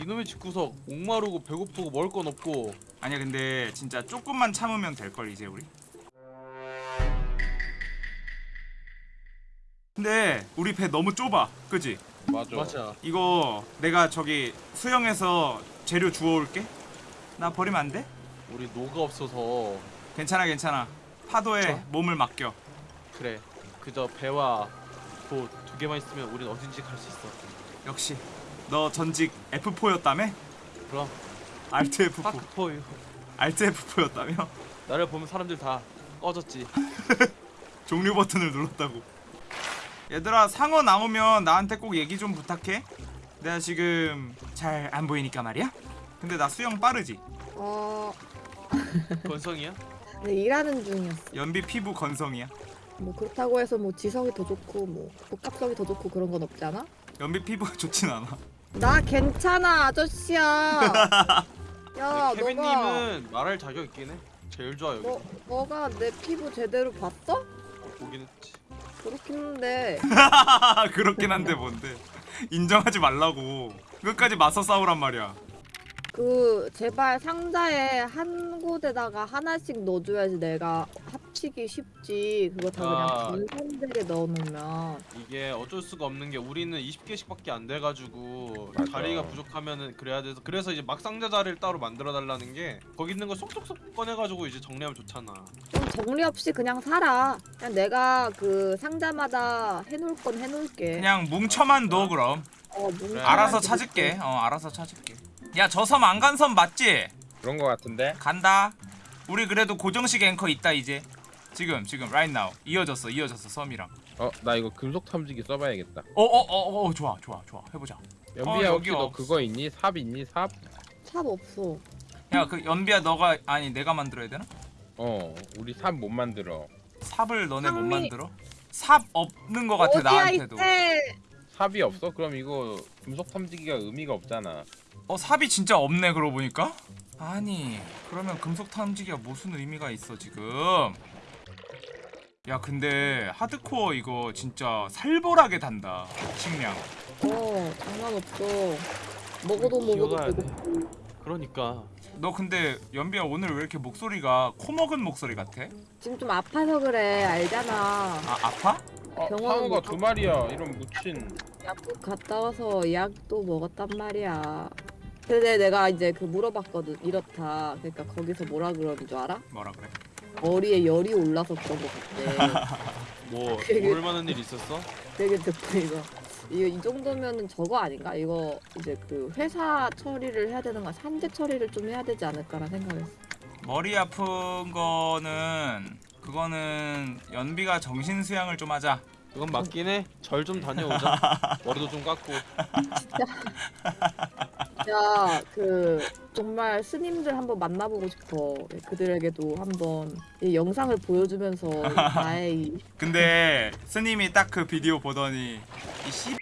이놈의 집구석 목마르고 배고프고 먹을 건 없고 아니야 근데 진짜 조금만 참으면 될 걸 이제 우리. 근데 우리 배 너무 좁아, 그지? 맞아. 맞아 이거 내가 저기 수영해서 재료 주워올게. 나 버리면 안 돼? 우리 노가 없어서 괜찮아 괜찮아. 파도에 저? 몸을 맡겨. 그래 그저 배와 도 두 개만 있으면 우린 어딘지 갈 수 있어 역시 너 전직 F4였다며? 그럼 알트 F4. 파크포유 알트 F4였다며? 나를 보면 사람들 다 꺼졌지 종료 버튼을 눌렀다고. 얘들아 상어 나오면 나한테 꼭 얘기 좀 부탁해. 내가 지금 잘 안 보이니까 말이야. 근데 나 수영 빠르지. 어, 건성이야? 네, 일하는 중이었어. 연비 피부 건성이야. 뭐 그렇다고 해서 뭐 지성이 더 좋고 뭐 복합성이 더 좋고 그런 건 없잖아. 연비 피부가 좋진 않아. 나 괜찮아 아저씨야. 야 너가 케빈님은 말할 자격 있긴 해 제일 좋아 여기 너 너가 내 피부 제대로 봤어? 보긴 했지 그렇긴 한데 그렇긴 한데 뭔데. 인정하지 말라고. 끝까지 맞서 싸우란 말이야. 그 제발 상자에 한 곳에다가 하나씩 넣어줘야지 내가 합치기 쉽지. 그거 다 아. 그냥 분산되게 넣어놓으면 이게 어쩔 수가 없는 게 우리는 20개씩밖에 안 돼가지고 맞아. 자리가 부족하면은 그래야 돼서 그래서 이제 막 상자 자리를 따로 만들어 달라는 게 거기 있는 거 쏙쏙쏙 꺼내가지고 이제 정리하면 좋잖아 좀 정리 없이 그냥 살아. 그냥 내가 그 상자마다 해놓을 건 해놓을게. 그냥 뭉쳐만 둬 그럼. 어, 뭉쳐만. 알아서 찾을게. 어 알아서 찾을게. 야 저 섬 안 간 섬 맞지? 그런 거 같은데? 간다. 우리 그래도 고정식 앵커 있다 이제. 지금 지금 right now 이어졌어 이어졌어 섬이랑. 어, 나 이거 금속 탐지기 써봐야겠다. 어어어 어, 좋아 좋아 좋아 해보자. 연비야 어, 혹시 여기 너. 그거 있니? 삽 있니? 삽? 삽 없어. 야 그 연비야 너가 아니 내가 만들어야 되나? 어, 우리 삽 못 만들어. 삽을 너네 못 상미. 만들어? 삽 없는 거 같아 나한테도. 삽이 없어? 그럼 이거 금속 탐지기가 의미가 없잖아. 어 삽이 진짜 없네 그러고 보니까. 아니 그러면 금속 탐지기가 무슨 의미가 있어 지금? 야 근데 하드코어 이거 진짜 살벌하게 단다 식량. 어 장난 없어. 먹어도 먹어도 기어가야 돼. 배고프. 그러니까 너 근데 연비야 오늘 왜 이렇게 목소리가 코 먹은 목소리 같아? 지금 좀 아파서 그래 알잖아. 아 아파? 어, 병원 상어가 못 두 마리야. 이런 묻힌. 약국 갔다 와서 약도 먹었단 말이야. 근데 내가 이제 그 물어봤거든 이렇다. 그러니까 거기서 뭐라 그러는 줄 알아? 뭐라 그래? 머리에 열이 올라서 그런 거 같대. 뭐 만한 일 있었어? 되게 듣고 이거 이거 이 정도면은 저거 아닌가? 이거 이제 그 회사 처리를 해야 되는 거 산재 처리를 좀 해야 되지 않을까라 생각했어. 머리 아픈 거는 그거는 연비가 정신 수양을 좀 하자. 그건 맞긴 해 절 좀 다녀오자 머리도 좀 깎고 야, 그 정말 스님들 한번 만나보고 싶어. 그들에게도 한번 이 영상을 보여주면서 나의 이 근데 스님이 딱 그 비디오 보더니 이 씨.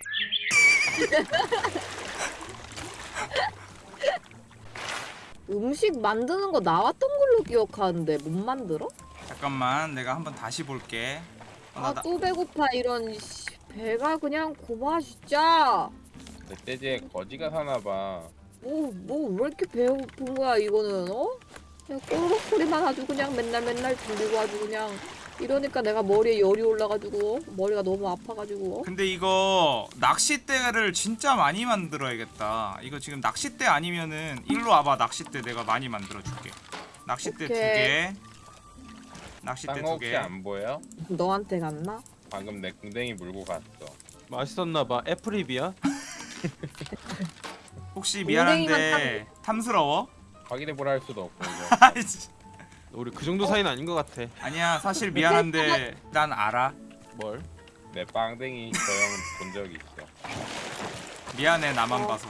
음식 만드는 거 나왔던 걸로 기억하는데 못 만들어? 잠깐만 내가 한번 다시 볼게. 어, 나, 아 나, 또 배고파 이런 씨, 배가 그냥 고마 진짜. 멧돼지에 거지가 사나 봐. 뭐 뭐 왜 이렇게 배고픈 거야 이거는 어? 그냥 꼬르륵 소리만 아주 그냥 맨날 맨날 들리고 아주 그냥 이러니까 내가 머리에 열이 올라가지고 머리가 너무 아파가지고 근데 이거 낚싯대를 진짜 많이 만들어야겠다. 이거 지금 낚싯대 아니면은 일로 와봐 낚싯대 내가 많이 만들어 줄게. 낚싯대 두 오케이. 개. 낚싯대 두 개. 안 보여? 너한테 갔나? 방금 내 궁뎅이 물고 갔어. 맛있었나봐 애플입이야? 혹시 미안한데 탐스러워? 확인해 보라 할 수도 없고. 우리 그 정도 사이는 아닌 것 같아 아니야 사실 미안한데 난 알아. 뭘? 내 빵댕이 저형본 적이 있어. 미안해 나만 어. 봐서.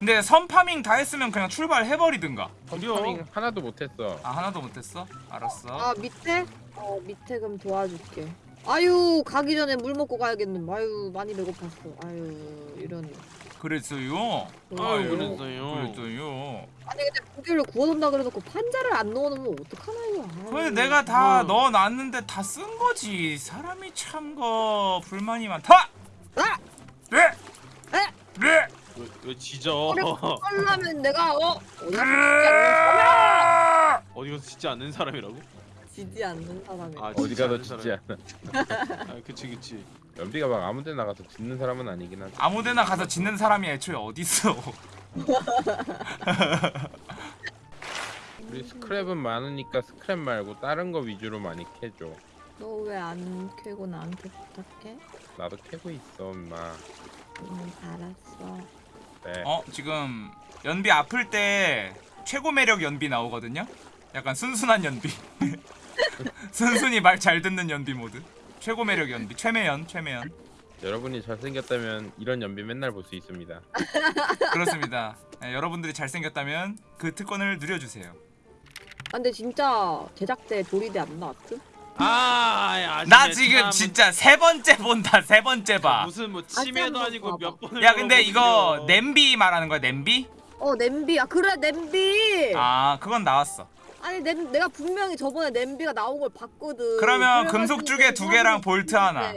근데 선파밍 다 했으면 그냥 출발해버리든가. 파밍 하나도 못했어. 아 하나도 못했어? 알았어. 아 밑에? 어 밑에 그럼 도와줄게 아유 가기 전에 물 먹고 가야겠네 아유 많이 배고팠어 아유 이런 그랬어요. 아유, 그랬어요. 그랬어요. 아니 근데 고기를 구워놓는다 그래놓고 판자를 안 넣어놓으면 어떡하나 이거 아유. 근데 내가 다 음. 넣어놨는데 다 쓴 거지. 사람이 참 거 불만이 많다. 아! 네. 에! 네. 왜, 왜 지져? 하려면 내가 어 어디 가서 지지 않는 가서 짓지 사람이라고? 지지 않는 사람이 아, 어디 않는 짓지 않아. 아 그치 그치. 연비가 막 아무데 나 가서 짓는 사람은 아니긴 하지. 아무데나 가서 짓는 사람이 애초에 어딨어 우리 스크랩은 많으니까 스크랩 말고 다른 거 위주로 많이 캐줘. 너 왜 안 캐고 나한테 부탁해? 나도 캐고 있어, 엄마. 응 알았어 네. 어 지금 연비 아플 때 최고 매력 연비 나오거든요? 약간 순순한 연비. 순순히 말 잘 듣는 연비 모드. 최고 매력 연비. 최매연 최매연. 여러분이 잘생겼다면 이런 연비 맨날 볼 수 있습니다. 그렇습니다. 네, 여러분들이 잘생겼다면 그 특권을 누려주세요. 아, 근데 진짜 제작대 조리대 안 나왔음? 아, 야, 나 지금 참 진짜 세 번째 본다 세 번째 봐. 무슨 뭐 치매도 한번 아니고. 몇 번을 야 근데 이거. 냄비 말하는 거야 냄비? 어 냄비 아 그래 냄비 아 그건 나왔어. 아니 냄, 내가 분명히 저번에 냄비가 나온 걸 봤거든 그러면 금속 주개 두 개랑 볼트 하나.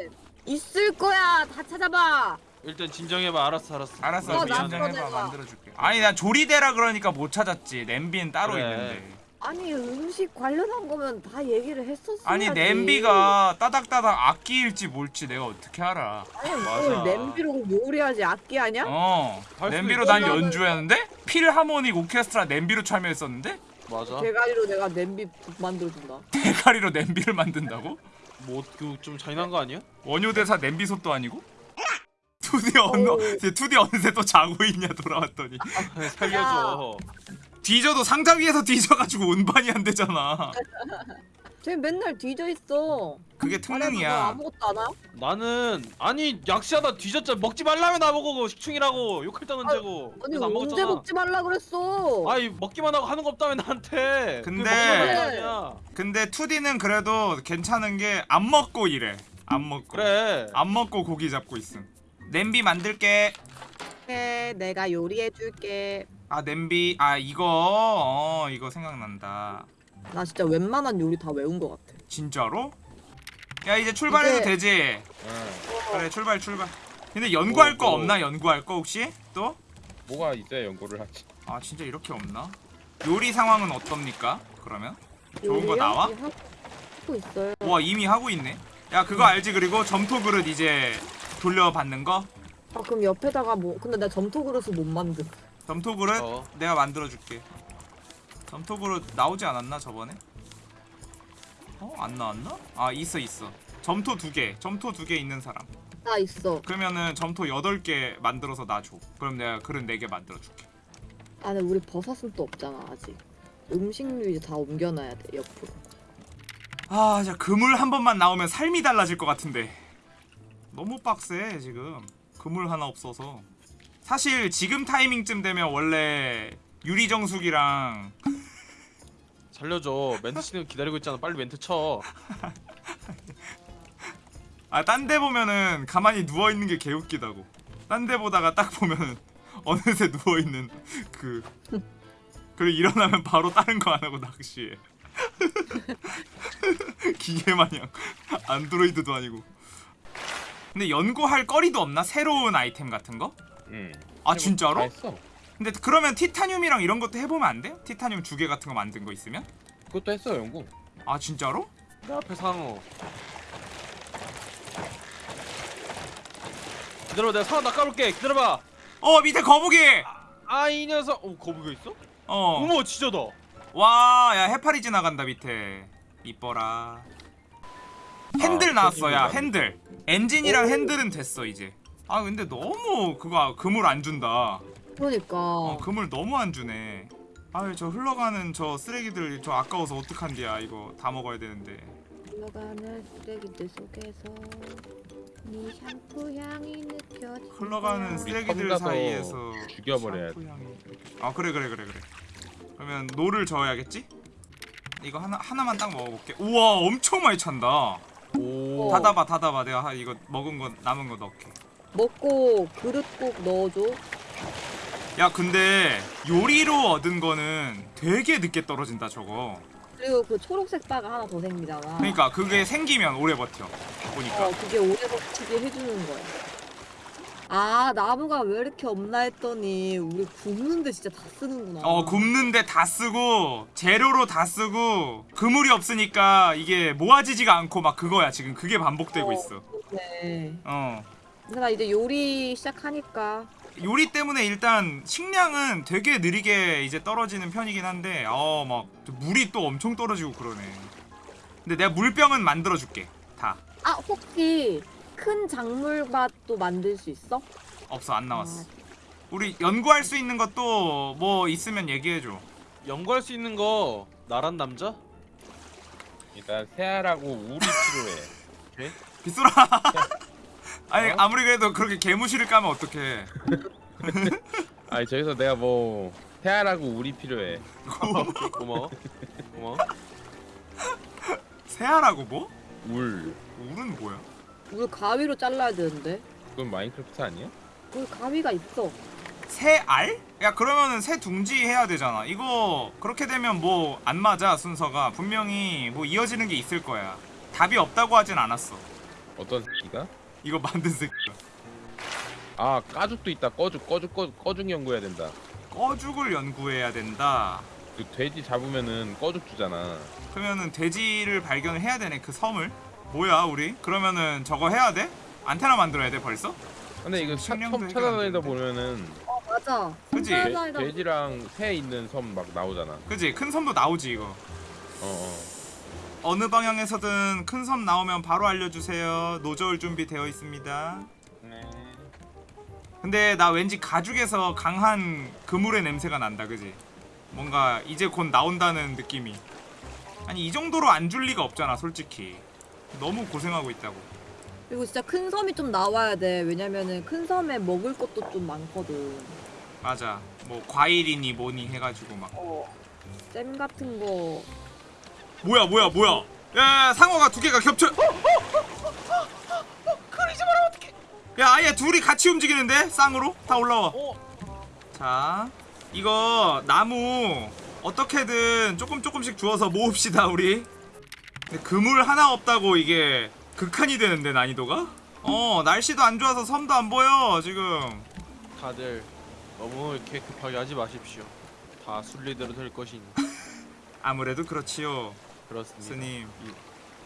있을 거야 다 찾아봐 일단 진정해봐. 알았어, 알았어. 알았어 어, 미안해 나 해봐 그러네. 만들어줄게. 아니 난 조리대라 그러니까 못 찾았지. 냄비는 따로 그래. 있는데. 아니 음식 관련한 거면 다 얘기를 했었어야지 아니 냄비가 따닥따닥 악기일지 뭘지 내가 어떻게 알아? 아니 맞아. 뭘 냄비로 요리하지 악기 아니야? 어 냄비로. 난 연주했는데 필하모닉 오케스트라 냄비로 참여했었는데 맞아. 대가리로 내가 냄비 만들어준다 대가리로 냄비를 만든다고? 뭐그좀 잔인한 거 아니야? 원효대사 냄비 솥도 아니고? 투디 어우. 투디 어느새 또 자고 있냐 돌아왔더니 아, 살려줘. 뒤져도 상자 위에서 뒤져가지고 운반이 안 되잖아. 쟤 맨날 뒤져 있어 그게 특능이야. 아무것도 안 와? 나는 아니 약시하다 뒤졌잖아. 먹지 말라며 나보고 식충이라고 욕할 때 언제고. 아니 언제 먹었잖아. 먹지 말라 그랬어 아니 먹기만 하고 하는 거 없다며 나한테. 근데-. 근데 투디는 그래도 괜찮은 게 안 먹고 이래. 안 먹고. 그래. 안 먹고 고기 잡고 있음. 냄비 만들게. 해 내가 요리해줄게 아 냄비 아 이거 어 이거 생각난다. 나 진짜 웬만한 요리 다 외운 것 같아 진짜로? 야 이제 출발해도 이제- 되지. 응. 그래 출발 출발. 근데 연구할 뭐, 거 뭐. 없나 연구할 거 혹시 또? 뭐가 있어야 연구를 하지. 아 진짜 이렇게 없나? 요리 상황은 어떻습니까? 그러면 좋은 거? 나와? 예, 하고 있어요 와 이미 하고 있네. 야 그거 알지 그리고 점토 그릇 이제 돌려받는 거? 아 그럼 옆에다가 뭐 근데 나 점토 그릇을 못 만든 점토 그릇 어. 내가 만들어 줄게. 점토 그릇 나오지 않았나 저번에? 어? 안 나왔나? 아 있어 있어. 점토 두 개. 점토 두 개 있는 사람. 나 있어 그러면은 점토 여덟 개 만들어서 나 줘. 그럼 내가 그릇 네 개 만들어 줄게. 안에 우리 버섯은 또 없잖아 아직 음식류 이제 다 옮겨놔야 돼 옆으로 아, 진짜 그물 한 번만 나오면 삶이 달라질 것 같은데. 너무 빡세 지금. 그물 하나 없어서. 사실 지금 타이밍쯤 되면 원래 유리 정수기랑 살려줘. 멘트 치는 거 기다리고 있잖아. 빨리 멘트 쳐. 아 딴 데 보면은 가만히 누워 있는 게 개웃기다고. 딴 데 보다가 딱 보면은 어느새 누워 있는 그 그리고 일어나면 바로 다른 거 안 하고 낚시해. 기계 마냥 안드로이드도 아니고. 근데 연구할 거리도 없나? 새로운 아이템 같은 거? 응. 아다 진짜로? 근데 그러면 티타늄이랑 이런 것도 해보면 안 돼? 티타늄 주개 같은 거 만든 거 있으면? 그것도 했어 연구. 아 진짜로? 내 앞에 상어. 기다려, 내가 상어 낚아올게. 기다려봐. 어 밑에 거북이! 아 이 녀석. 어 거북이 있어? 어. 어머 진짜다. 와, 야 해파리 지나간다 밑에. 이뻐라. 핸들 아, 나왔어, 야 핸들. 엔진이랑 오. 핸들은 됐어 이제. 아 근데 너무 그거 그물 안 준다. 그러니까 어 그물 너무 안 주네. 아유 저 흘러가는 저 쓰레기들 저 아까워서 어떡한디야 이거 다 먹어야 되는데. 흘러가는 쓰레기들 속에서 네 샴푸 향이 느껴지 흘러가는 쓰레기들 사이에서 죽여버려야 샴푸 향이. 아 그래 그래 그래 그래. 그러면 노를 저어야겠지? 이거 하나 하나만 딱 먹어볼게. 우와 엄청 많이 찬다. 오. 어. 닫아봐 닫아봐 내가 하- 이거 먹은 거 남은 거 넣게. 먹고 그릇 꼭 넣어줘 야 근데 요리로 얻은 거는 되게 늦게 떨어진다 저거. 그리고 그 초록색 바가 하나 더 생기잖아 그러니까 그게 생기면 오래 버텨. 보니까. 어 그게 오래 버티게 해주는 거야 아 나무가 왜 이렇게 없나 했더니 우리 굽는데 진짜 다 쓰는구나. 어 굽는데 다 쓰고 재료로 다 쓰고 그물이 없으니까 이게 모아지지가 않고 막 그거야 지금 그게 반복되고 어. 있어 네. 어 근데 나 이제 요리 시작하니까. 요리 때문에 일단 식량은 되게 느리게 이제 떨어지는 편이긴 한데 어 막 물이 또 엄청 떨어지고 그러네. 근데 내가 물병은 만들어 줄게 다. 아 혹시 큰 작물밭도 만들 수 있어? 없어 안 나왔어. 우리 연구할 수 있는 것도 뭐 있으면 얘기해줘. 연구할 수 있는 거 나란 남자? 일단 새알하고 우리 필요해. 빗소라 아니 어? 아무리 그래도 그렇게 개무시를 까면 어떡해 아니 저기서 내가 뭐 새알하고 우리 필요해. 고마워. 고마워. 새하라고 뭐? 울. 울은 뭐야? 우리 가위로 잘라야 되는데. 그건 마인크래프트 아니야? 우리 가위가 있어. 새 알? 야 그러면은 새 둥지 해야 되잖아 이거 그렇게 되면 뭐 안 맞아 순서가 분명히 뭐 이어지는 게 있을 거야 답이 없다고 하진 않았어 어떤 새끼가? 이거 만든 새끼 아 까죽도 있다. 꺼죽 꺼죽 꺼 꺼죽 연구해야 된다. 꺼죽을 연구해야 된다 그 돼지 잡으면은 꺼죽 주잖아. 그러면은 돼지를 발견을 해야 되네 그 섬을 뭐야 우리? 그러면은 저거 해야 돼? 안테나 만들어야 돼 벌써? 근데 이거 섬 찾아다니다. 보면은 어 맞아. 찾아다니다 돼지랑 새 있는 섬 막 나오잖아. 그지? 큰 섬도 나오지 이거 어 어. 어느 방향에서든 큰 섬 나오면 바로 알려주세요 노저울 준비 되어 있습니다 네. 근데 나 왠지 가죽에서 강한 그물의 냄새가 난다 그지? 뭔가 이제 곧 나온다는 느낌이 아니 이 정도로 안 줄 리가 없잖아 솔직히 너무 고생하고 있다고 그리고 진짜 큰 섬이 좀 나와야 돼. 왜냐면은 큰 섬에 먹을 것도 좀 많거든. 맞아 뭐 과일이니 뭐니 해가지고 막 어. 잼 같은 거. 뭐야 뭐야 뭐야? 야 상어가 두 개가 겹쳐. 그러지 마라 어떡해? 야 아예 둘이 같이 움직이는데 쌍으로? 다 올라와. 어? 자 이거 나무 어떻게든 조금 조금씩 주워서 모읍시다 우리. 근데 그물 하나 없다고 이게 극한이 되는데 난이도가? 어 날씨도 안 좋아서 섬도 안 보여 지금. 다들 너무 이렇게 급하게 하지 마십시오. 다 순리대로 될 것이니. 아무래도 그렇지요 그렇습니다. 스님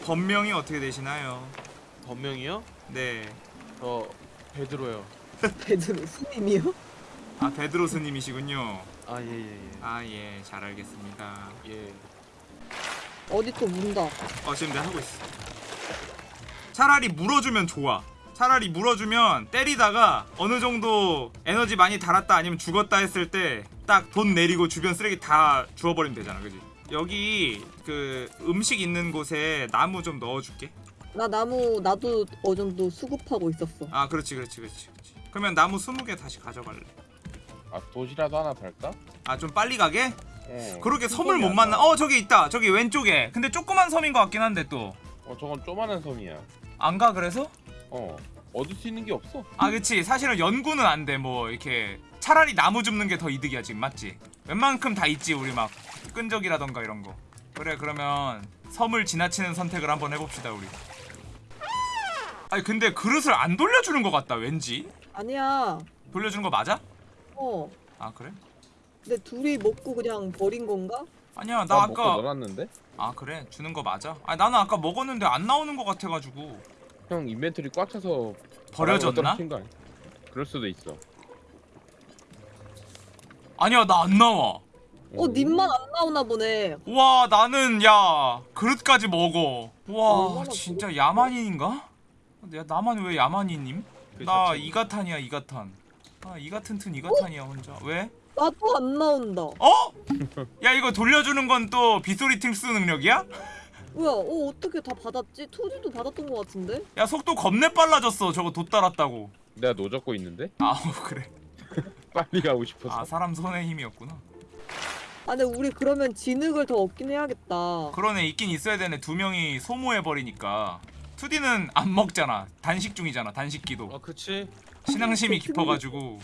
본명이 어떻게 되시나요 본명이요? 네저 베드로요. 베드로 스님이요? 아 베드로 스님이시군요 아예예 예. 아예 잘 알겠습니다 예. 어디 또 문다. 어 지금 내가 하고 있어 차라리 물어주면 좋아 차라리 물어주면 때리다가 어느 정도 에너지 많이 달았다 아니면 죽었다 했을 때 딱 돈 내리고 주변 쓰레기 다 주워버리면 되잖아 그지 여기 그 음식 있는 곳에 나무 좀 넣어줄게 나 나무 나도 어느 정도 수급하고 있었어. 아 그렇지 그렇지 그렇지 그렇지 그러면 나무 20개 다시 가져갈래 아 도시라도 하나 달까? 아 좀 빨리 가게? 어. 그렇게 섬을 못안 만나. 어 저기 있다 저기 왼쪽에 근데 조그만 섬인 것 같긴 한데 또 어 저건 조만한 섬이야. 안 가 그래서? 어. 얻을 수 있는 게 없어. 아 그치 사실은 연구는 안돼뭐 이렇게 차라리 나무 줍는 게 더 이득이야 지금 맞지? 웬만큼 다 있지 우리 막 끈적이라던가 이런 거 그래 그러면 섬을 지나치는 선택을 한번 해봅시다 우리 아니 근데 그릇을 안 돌려주는 것 같다 왠지 아니야. 돌려주는 거 맞아? 어. 아 그래? 근데 둘이 먹고 그냥 버린 건가? 아니야 나 나 아까 넣어놨는데? 아 그래 주는 거 맞아? 아 나는 아까 먹었는데 안 나오는 것 같아가지고 형 인벤토리 꽉 차서 버려졌나? 그럴 수도 있어. 아니야 나 안 나와 어 님만 안 나오나 보네. 와 나는 야 그릇까지 먹어 와 얼마나 진짜 야만인인가? 야 나만 왜 야만인님? 그 나. 이가탄이야 이가탄 아 이가튼튼 이가탄이야 혼자 왜? 나도 안 나온다. 어? 야 이거 돌려주는 건 또 빗소리 팅스 능력이야? 뭐야? 어 어떻게 다 받았지? 투지도 받았던 것 같은데? 야 속도 겁내 빨라졌어 저거 돛 달았다고 내가 노젓고 있는데? 아 그래 빨리 가고 싶어서. 아 사람 손의 힘이었구나 아 근데 우리 그러면 진흙을 더 얻긴 해야겠다. 그러네 있긴 있어야 되네 두 명이 소모해버리니까 2D는 안 먹잖아 단식 중이잖아 단식기도 아 그치. 신앙심이 그 깊어가지고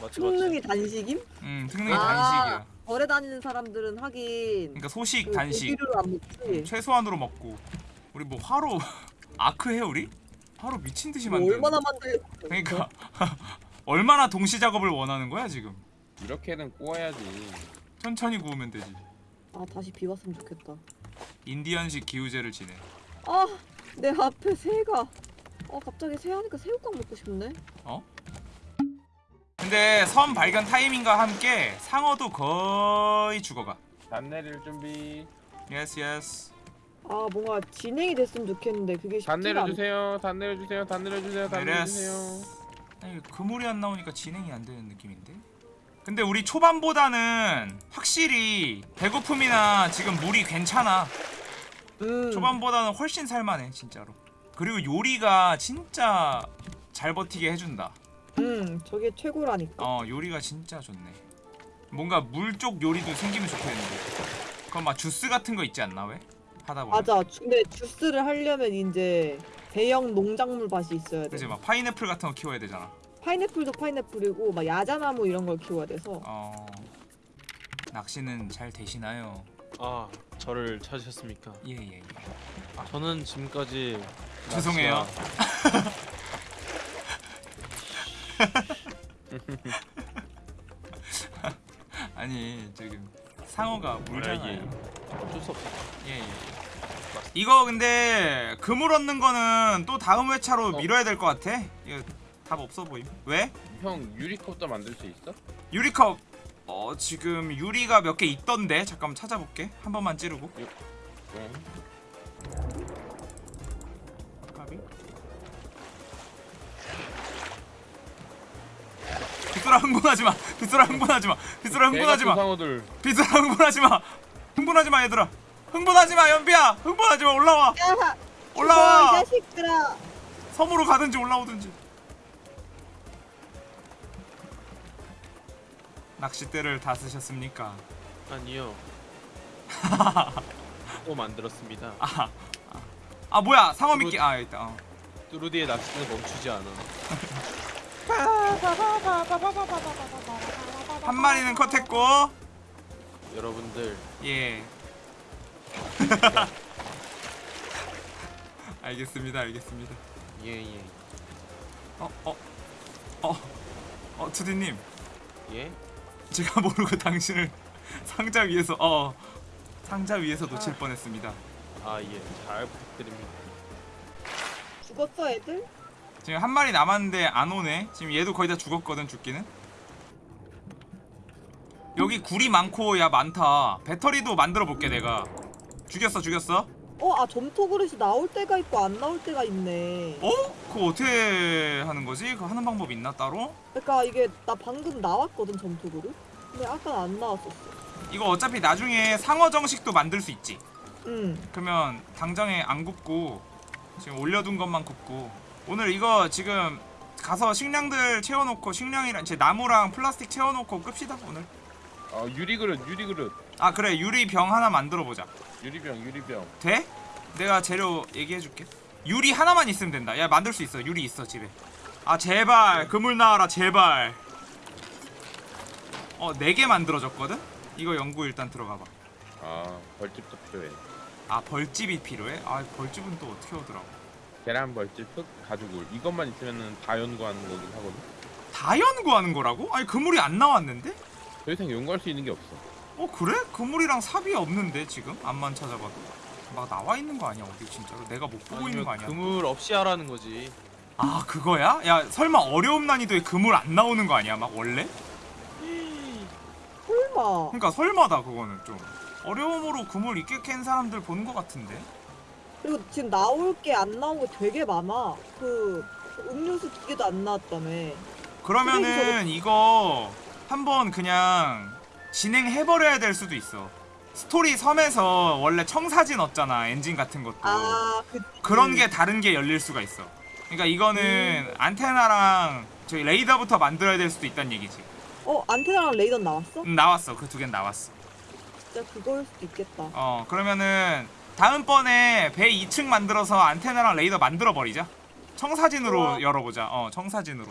맞지, 특능이 단식임? 음 특능이 아. 단식이야 거래 다니는 사람들은 하긴 그러니까 소식 그 단식 고기를 안 먹지. 최소한으로 먹고 우리 뭐 화로 아크 해 우리? 하루 미친 듯이 뭐 만드. 얼마나 만들려? 그러니까 얼마나 동시 작업을 원하는 거야 지금? 이렇게는 구워야지. 천천히 구우면 되지. 아 다시 비 왔으면 좋겠다. 인디언식 기우제를 지내. 아 내 앞에 새가. 아 갑자기 새 하니까 새우깡 먹고 싶네. 근데 섬 발견 타이밍과 함께 상어도 거의 죽어가. 닻 내릴 준비. Yes yes. 아 뭔가 진행이 됐으면 좋겠는데 그게 쉽지가 단 않. 내려주세요. 닻 내려주세요. 닻 내려주세요. 닻 내려주세요. 아니 그물이 안 나오니까 진행이 안 되는 느낌인데. 근데 우리 초반보다는 확실히 배고픔이나 지금 물이 괜찮아. 음. 초반보다는 훨씬 살만해 진짜로. 그리고 요리가 진짜 잘 버티게 해준다. 음 저게 최고라니까. 어 요리가 진짜 좋네. 뭔가 물 쪽 요리도 생기면 좋겠는데. 그럼 막 주스 같은 거 있지 않나 왜? 하다 보면. 맞아. 주- 근데 주스를 하려면 이제 대형 농작물 밭이 있어야 돼. 그지 막 파인애플 같은 거 키워야 되잖아. 파인애플도 파인애플이고 막 야자나무 이런 걸 키워야 돼서. 어 낚시는 잘 되시나요? 아 저를 찾으셨습니까? 예예 예. 저는 지금까지 죄송해요. 아니 지금 상어가 물잖아요. 어쩔 수 없어. 예 예. 이거 근데 그물 얻는 거는 또 다음 회차로 어. 미뤄야 될 것 같아. 이거 답 없어 보임. 왜? 형 유리컵도 만들 수 있어? 유리컵 어 지금 유리가 몇 개 있던데 잠깐 찾아볼게. 한 번만 찌르고. 네. 까비. 빗소라 흥분하지 마. 빗소라 흥분하지 마. 빗소라 흥분하지 마. 상어들. 빗소라 흥분하지 마. 흥분하지 마 얘들아. 흥분하지 마 연비야. 흥분하지 마 올라와. 야, 올라와. 이 자식들아. 섬으로 가든지 올라오든지. 낚싯대를 다 쓰셨습니까? 아니요. 또 만들었습니다. 아, 아, 아 뭐야 상어 미끼 아 있다. 어. 뚜루디의 낚시는 멈추지 않아. 한 마리는 컷했고 여러분들 예. 알겠습니다, 알겠습니다. 예예 어, 어, 어, 어, 투디님, 예. 제가 모르고 당신을 상자 위에서 어 상자 위에서 놓칠 뻔했습니다. 아 예. 잘 부탁드립니다. 죽었어 애들? 지금 한 마리 남았는데 안 오네. 지금 얘도 거의 다 죽었거든 죽기는. 여기 굴이 많고 야 많다. 배터리도 만들어 볼게 내가. 죽였어, 죽였어. 어, 아 점토 그릇이 나올 때가 있고 안 나올 때가 있네. 어? 그거 어떻게 하는 거지? 그거 하는 방법 있나 따로? 그러니까 이게 나 방금 나왔거든 점토 그릇. 근데 아까 안 나왔었어. 이거 어차피 나중에 상어 정식도 만들 수 있지. 응. 그러면 당장에 안 굽고 지금 올려둔 것만 굽고 오늘 이거 지금 가서 식량들 채워놓고 식량이랑 제 나무랑 플라스틱 채워놓고 끕시다 오늘. 아 유리 그릇 유리 그릇. 아 그래 유리 병 하나 만들어 보자. 유리병 유리병. 돼? 내가 재료 얘기해줄게. 유리 하나만 있으면 된다. 야 만들 수 있어. 유리 있어 집에. 아 제발 그물 나와라 제발. 어네 개 만들어졌거든. 이거 연구 일단 들어가봐. 아 벌집도 필요해. 아 벌집이 필요해? 아 벌집은 또 어떻게 오더라고. 계란 벌집 흙 가죽울 이것만 있으면은 다 연구하는 거긴 하거든. 다 연구하는 거라고? 아니 그물이 안 나왔는데? 더 이상 연구할 수 있는 게 없어. 어 그래? 그물이랑 삽이 없는데 지금 암만 찾아봐도 막 나와 있는 거 아니야 어디 진짜로 내가 못 보고 있는 거 아니야? 그물 없이 하라는 거지. 아 그거야? 야 설마 어려움 난이도에 그물 안 나오는 거 아니야 막 원래? 설마. 그러니까 설마다 그거는 좀 어려움으로 그물 있게 캔 사람들 보는 거 같은데 그리고 지금 나올 게 안 나온 게 되게 많아. 그 음료수 두 개도 안 나왔다며. 그러면은 이거 한번 그냥 진행해버려야 될 수도 있어 스토리 섬에서 원래 청사진 얻잖아 엔진 같은 것도 아, 그 그런 게 다른 게 열릴 수가 있어. 그러니까 이거는 안테나랑 저희 레이더부터 만들어야 될 수도 있다는 얘기지. 어 안테나랑 레이더 나왔어? 음, 나왔어. 그 두 개는 나왔어. 진짜 그거일 수도 있겠다. 어 그러면은 다음번에 배 2층 만들어서 안테나랑 레이더 만들어 버리자. 청사진으로 좋아. 열어보자. 어 청사진으로.